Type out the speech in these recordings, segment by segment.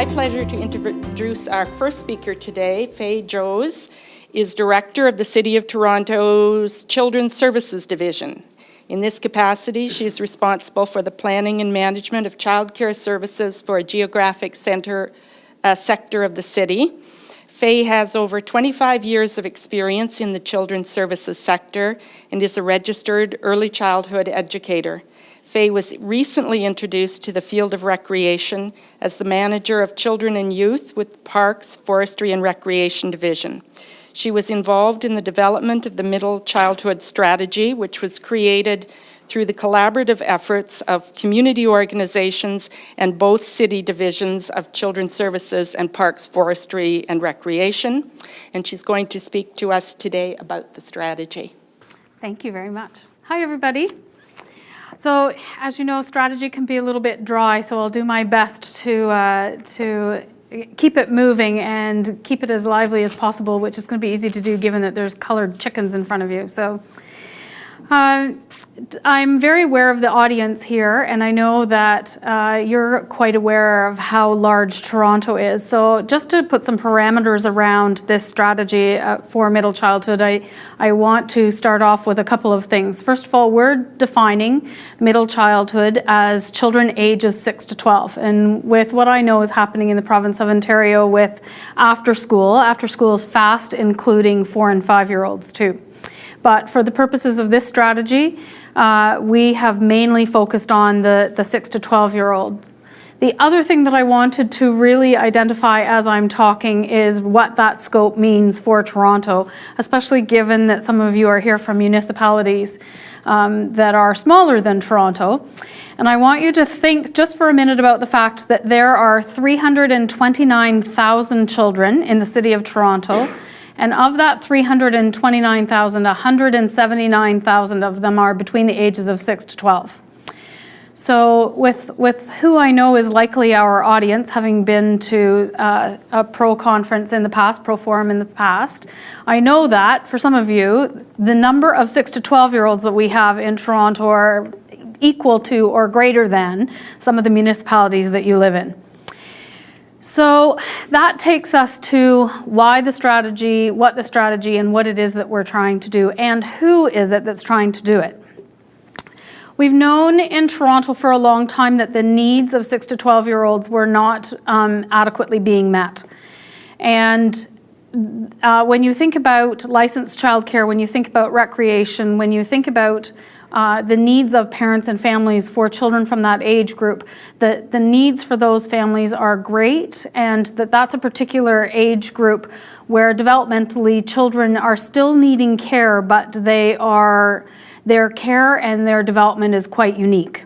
my pleasure to introduce our first speaker today, Faye Joes is Director of the City of Toronto's Children's Services Division. In this capacity, she is responsible for the planning and management of childcare services for a geographic center uh, sector of the city. Faye has over 25 years of experience in the children's services sector and is a registered early childhood educator. Faye was recently introduced to the field of recreation as the manager of children and youth with Parks, Forestry and Recreation Division. She was involved in the development of the Middle Childhood Strategy, which was created through the collaborative efforts of community organizations and both city divisions of Children's Services and Parks, Forestry and Recreation. And she's going to speak to us today about the strategy. Thank you very much. Hi, everybody. So as you know, strategy can be a little bit dry, so I'll do my best to, uh, to keep it moving and keep it as lively as possible, which is going to be easy to do given that there's colored chickens in front of you. So uh, I'm very aware of the audience here, and I know that uh, you're quite aware of how large Toronto is. So just to put some parameters around this strategy uh, for middle childhood, I, I want to start off with a couple of things. First of all, we're defining middle childhood as children ages 6 to 12. And with what I know is happening in the province of Ontario with after school, after school is fast including four and five year olds too. But for the purposes of this strategy, uh, we have mainly focused on the, the 6 to 12 year old. The other thing that I wanted to really identify as I'm talking is what that scope means for Toronto, especially given that some of you are here from municipalities um, that are smaller than Toronto. And I want you to think just for a minute about the fact that there are 329,000 children in the city of Toronto and of that 329,000, 179,000 of them are between the ages of 6 to 12. So with, with who I know is likely our audience, having been to uh, a pro conference in the past, pro forum in the past, I know that for some of you, the number of 6 to 12 year olds that we have in Toronto are equal to or greater than some of the municipalities that you live in. So that takes us to why the strategy, what the strategy, and what it is that we're trying to do, and who is it that's trying to do it. We've known in Toronto for a long time that the needs of 6 to 12 year olds were not um, adequately being met. And uh, when you think about licensed childcare, when you think about recreation, when you think about uh, the needs of parents and families for children from that age group. The, the needs for those families are great and that that's a particular age group where developmentally children are still needing care, but they are, their care and their development is quite unique.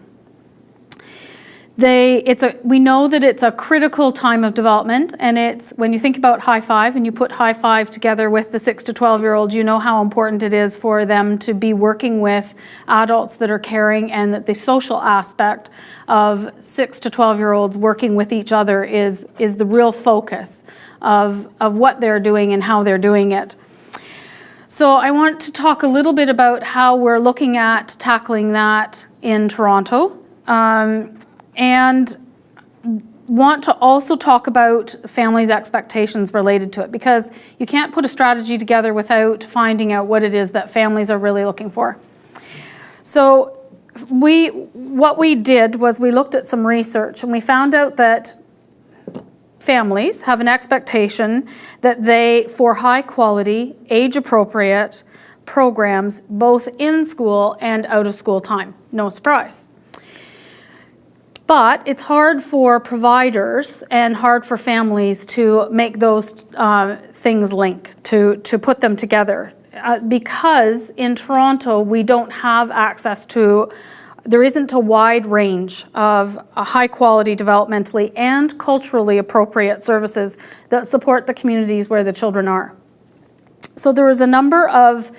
They, it's a, we know that it's a critical time of development and it's when you think about high five and you put high five together with the 6 to 12 year old you know how important it is for them to be working with adults that are caring and that the social aspect of 6 to 12 year olds working with each other is, is the real focus of, of what they're doing and how they're doing it. So I want to talk a little bit about how we're looking at tackling that in Toronto. Um, and want to also talk about families' expectations related to it because you can't put a strategy together without finding out what it is that families are really looking for. So we, what we did was we looked at some research and we found out that families have an expectation that they, for high quality, age appropriate programs, both in school and out of school time. No surprise. But it's hard for providers and hard for families to make those uh, things link, to, to put them together. Uh, because in Toronto, we don't have access to, there isn't a wide range of high quality developmentally and culturally appropriate services that support the communities where the children are. So there was a number of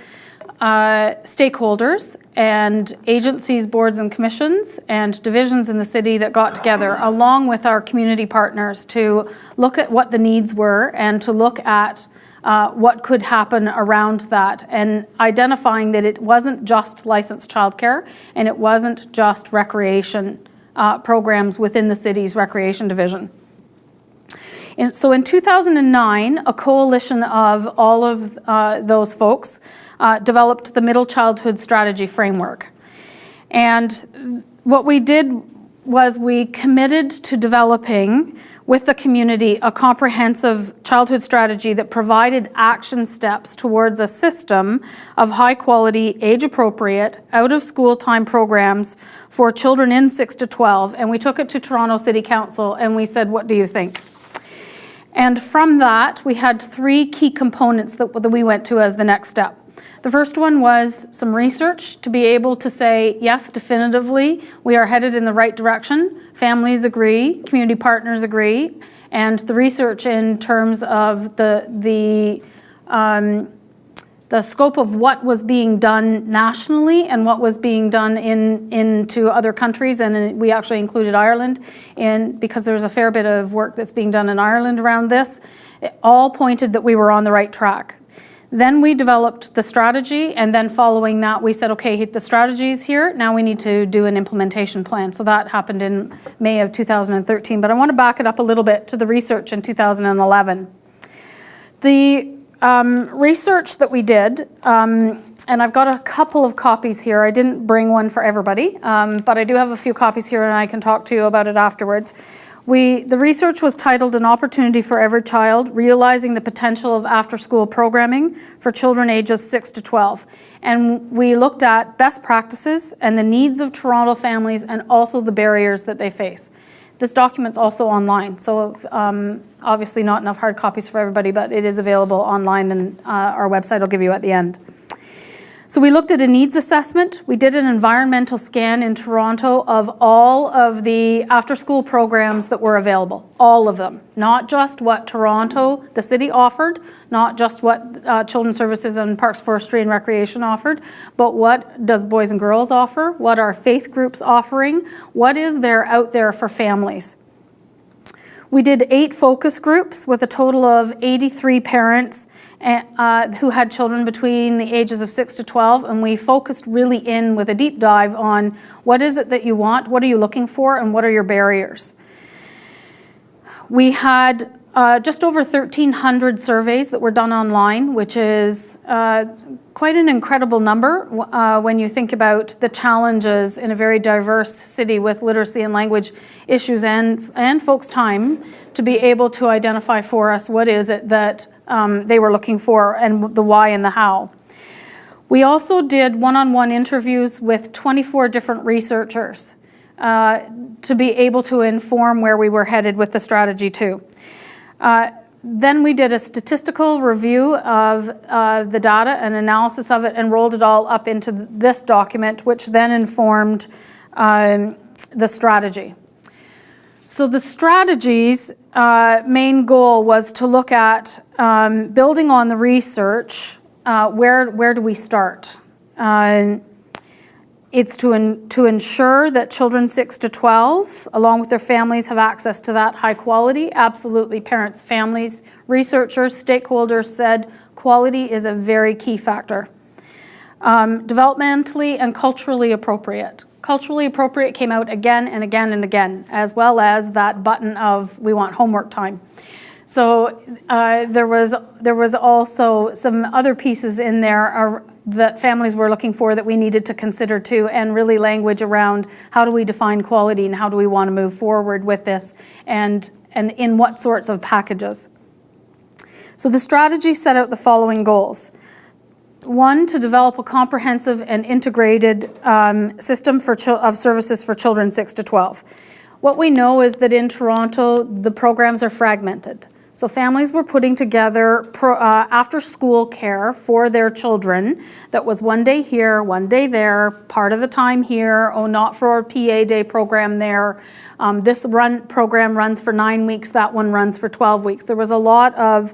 uh, stakeholders and agencies, boards and commissions and divisions in the city that got together along with our community partners to look at what the needs were and to look at uh, what could happen around that and identifying that it wasn't just licensed childcare and it wasn't just recreation uh, programs within the city's recreation division. In- So in 2009, a coalition of all of uh, those folks uh, developed the Middle Childhood Strategy Framework. And what we did was we committed to developing with the community a comprehensive childhood strategy that provided action steps towards a system of high quality, age appropriate, out of school time programs for children in 6 to 12. And we took it to Toronto City Council and we said, What do you think? And from that, we had three key components that, that we went to as the next step. The first one was some research to be able to say, yes, definitively, we are headed in the right direction. Families agree, community partners agree, and the research in terms of the, the, um, the scope of what was being done nationally and what was being done in into other countries, and we actually included Ireland in because there's a fair bit of work that's being done in Ireland around this. It all pointed that we were on the right track. Then we developed the strategy, and then following that, we said, okay, the strategy is here. Now we need to do an implementation plan. So that happened in May of 2013. But I want to back it up a little bit to the research in 2011. The um, research that we did, um, and I've got a couple of copies here. I didn't bring one for everybody, um, but I do have a few copies here, and I can talk to you about it afterwards. We, the research was titled An Opportunity for Every Child, Realizing the Potential of After-School Programming for Children Ages 6 to 12. And we looked at best practices and the needs of Toronto families and also the barriers that they face. This document's also online, so um, obviously not enough hard copies for everybody, but it is available online and uh, our website will give you at the end. So we looked at a needs assessment. We did an environmental scan in Toronto of all of the after-school programs that were available, all of them. Not just what Toronto, the city offered, not just what uh, Children's Services and Parks, Forestry and Recreation offered, but what does Boys and Girls offer? What are faith groups offering? What is there out there for families? We did eight focus groups with a total of 83 parents uh, who had children between the ages of 6 to 12, and we focused really in with a deep dive on what is it that you want, what are you looking for, and what are your barriers. We had uh, just over 1,300 surveys that were done online, which is uh, quite an incredible number uh, when you think about the challenges in a very diverse city with literacy and language issues and, and folks' time to be able to identify for us what is it that um, they were looking for and the why and the how. We also did one-on-one -on -one interviews with 24 different researchers uh, to be able to inform where we were headed with the strategy too. Uh, then we did a statistical review of uh, the data and analysis of it and rolled it all up into this document, which then informed um, the strategy. So the strategy's uh, main goal was to look at um, building on the research, uh, where, where do we start? Uh, it's to, in, to ensure that children 6 to 12, along with their families, have access to that high quality. Absolutely, parents, families, researchers, stakeholders said quality is a very key factor. Um, developmentally and culturally appropriate. Culturally appropriate came out again and again and again, as well as that button of we want homework time. So uh, there was there was also some other pieces in there that families were looking for that we needed to consider too, and really language around how do we define quality and how do we want to move forward with this and, and in what sorts of packages. So the strategy set out the following goals. One, to develop a comprehensive and integrated um, system for of services for children 6 to 12. What we know is that in Toronto, the programs are fragmented. So families were putting together uh, after school care for their children that was one day here, one day there, part of the time here, oh, not for a PA day program there. Um, this run program runs for nine weeks, that one runs for 12 weeks. There was a lot of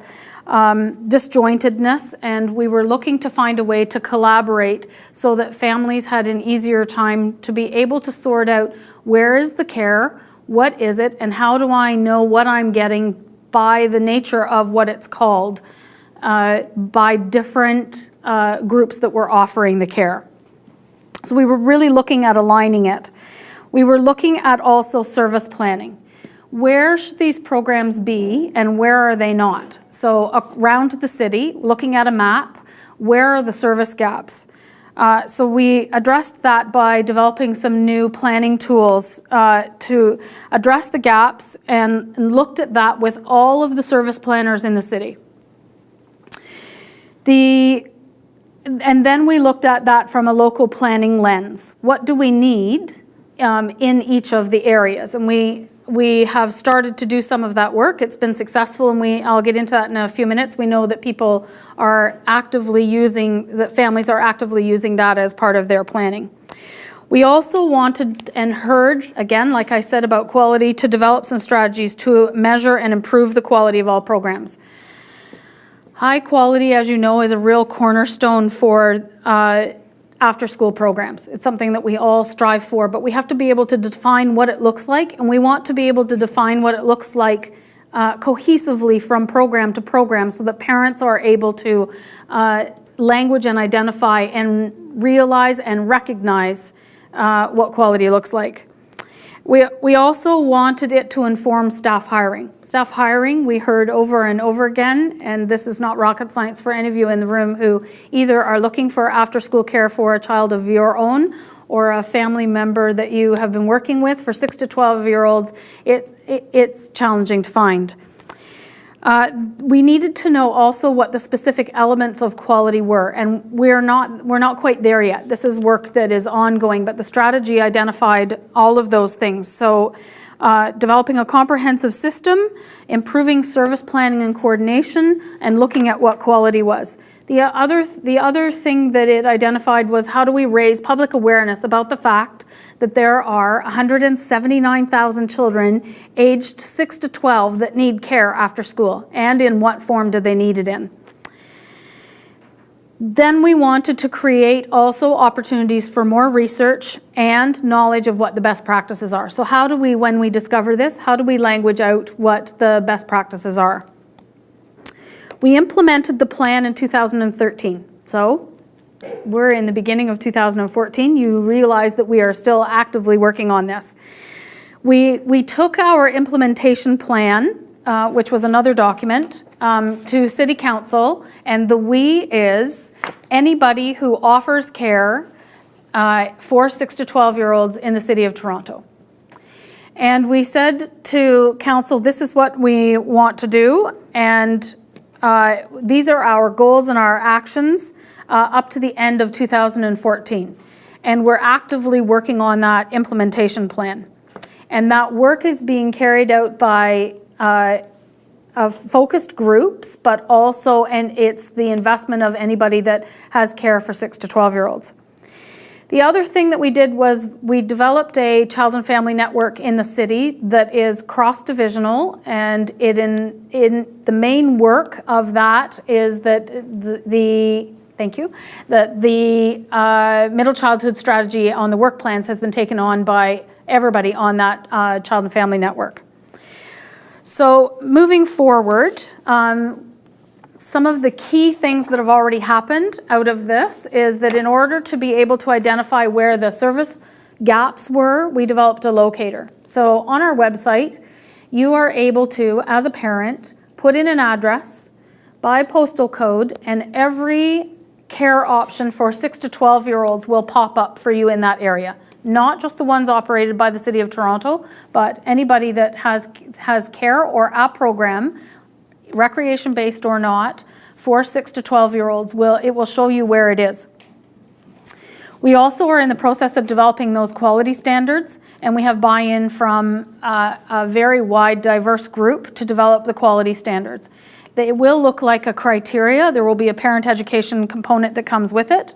um, disjointedness and we were looking to find a way to collaborate so that families had an easier time to be able to sort out where is the care, what is it, and how do I know what I'm getting by the nature of what it's called uh, by different uh, groups that were offering the care. So we were really looking at aligning it. We were looking at also service planning. Where should these programs be and where are they not? So around the city, looking at a map, where are the service gaps? Uh, so we addressed that by developing some new planning tools uh, to address the gaps and, and looked at that with all of the service planners in the city. The and then we looked at that from a local planning lens. What do we need um, in each of the areas? And we we have started to do some of that work. It's been successful, and we I'll get into that in a few minutes. We know that people are actively using that families are actively using that as part of their planning. We also wanted and heard, again, like I said about quality, to develop some strategies to measure and improve the quality of all programs. High quality, as you know, is a real cornerstone for uh, after-school programs. It's something that we all strive for, but we have to be able to define what it looks like, and we want to be able to define what it looks like uh, cohesively from program to program so that parents are able to uh, language and identify and realize and recognize uh, what quality looks like. We, we also wanted it to inform staff hiring. Staff hiring, we heard over and over again, and this is not rocket science for any of you in the room who either are looking for after-school care for a child of your own or a family member that you have been working with for 6 to 12 year olds, it, it it's challenging to find. Uh, we needed to know also what the specific elements of quality were, and we're not, we're not quite there yet. This is work that is ongoing, but the strategy identified all of those things. So uh, developing a comprehensive system, improving service planning and coordination, and looking at what quality was. The other, the other thing that it identified was how do we raise public awareness about the fact that there are 179,000 children aged 6 to 12 that need care after school, and in what form do they need it in. Then we wanted to create also opportunities for more research and knowledge of what the best practices are. So how do we, when we discover this, how do we language out what the best practices are? We implemented the plan in 2013. So we're in the beginning of 2014, you realize that we are still actively working on this. We, we took our implementation plan, uh, which was another document, um, to City Council, and the we is anybody who offers care uh, for 6 to 12 year olds in the City of Toronto. And we said to Council, this is what we want to do, and uh, these are our goals and our actions uh, up to the end of 2014. And we're actively working on that implementation plan. And that work is being carried out by uh, focused groups, but also, and it's the investment of anybody that has care for six to 12 year olds. The other thing that we did was we developed a child and family network in the city that is cross-divisional and it in, in the main work of that is that the, the thank you, that the uh, middle childhood strategy on the work plans has been taken on by everybody on that uh, child and family network. So moving forward, um, some of the key things that have already happened out of this is that in order to be able to identify where the service gaps were, we developed a locator. So on our website, you are able to, as a parent, put in an address by postal code and every care option for 6 to 12 year olds will pop up for you in that area. Not just the ones operated by the City of Toronto, but anybody that has, has care or a program, recreation based or not, for 6 to 12 year olds, will, it will show you where it is. We also are in the process of developing those quality standards, and we have buy-in from uh, a very wide, diverse group to develop the quality standards. They will look like a criteria. There will be a parent education component that comes with it.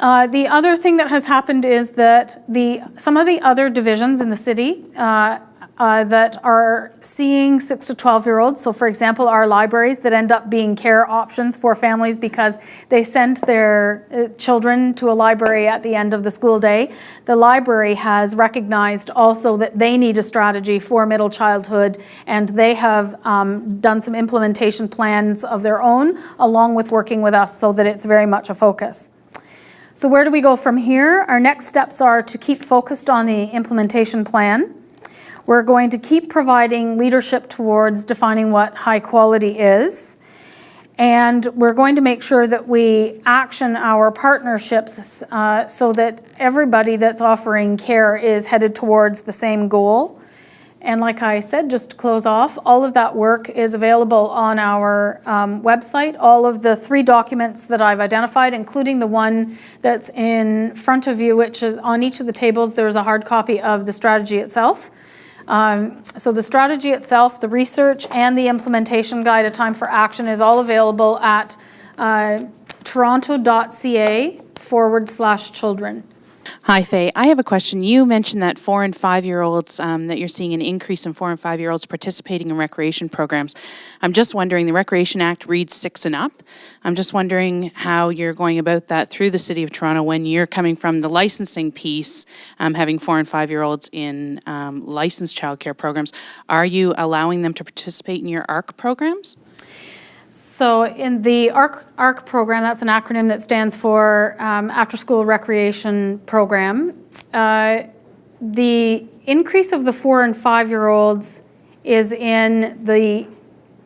Uh, the other thing that has happened is that the some of the other divisions in the city uh, uh, that are seeing 6 to 12 year olds. So for example, our libraries that end up being care options for families because they send their uh, children to a library at the end of the school day. The library has recognized also that they need a strategy for middle childhood and they have um, done some implementation plans of their own along with working with us so that it's very much a focus. So where do we go from here? Our next steps are to keep focused on the implementation plan. We're going to keep providing leadership towards defining what high quality is. And we're going to make sure that we action our partnerships uh, so that everybody that's offering care is headed towards the same goal. And like I said, just to close off, all of that work is available on our um, website. All of the three documents that I've identified, including the one that's in front of you, which is on each of the tables, there's a hard copy of the strategy itself. Um, So the strategy itself, the research, and the implementation guide, A Time for Action, is all available at uh, toronto.ca forward slash children. Hi, Faye. I have a question. You mentioned that four and five-year-olds, um, that you're seeing an increase in four and five-year-olds participating in recreation programs. I'm just wondering, the Recreation Act reads six and up. I'm just wondering how you're going about that through the City of Toronto when you're coming from the licensing piece, um, having four and five-year-olds in um, licensed childcare programs. Are you allowing them to participate in your ARC programs? So in the ARC, ARC program, that's an acronym that stands for um, After School Recreation Program. Uh, the increase of the four and five-year-olds is in the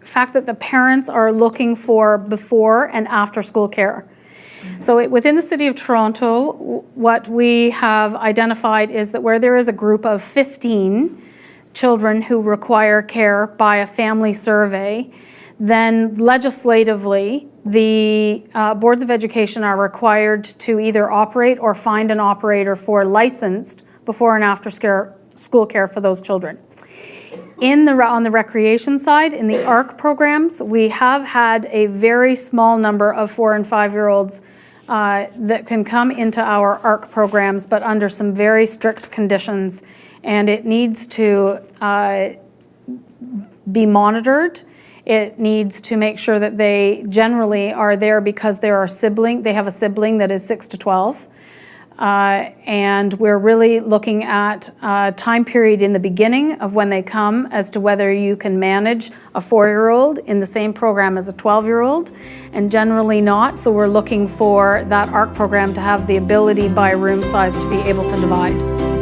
fact that the parents are looking for before and after school care. So it- within the city of Toronto, what we have identified is that where there is a group of 15 children who require care by a family survey, then legislatively, the uh, boards of education are required to either operate or find an operator for licensed before and after school care for those children. In the, on the recreation side, in the ARC programs, we have had a very small number of four and five-year-olds uh, that can come into our ARC programs, but under some very strict conditions. And it needs to uh, be monitored. It needs to make sure that they generally are there because there are sibling, they have a sibling that is six to 12. Uh, And we're really looking at a time period in the beginning of when they come as to whether you can manage a four-year-old in the same program as a 12-year-old, and generally not. So we're looking for that ARC program to have the ability by room size to be able to divide.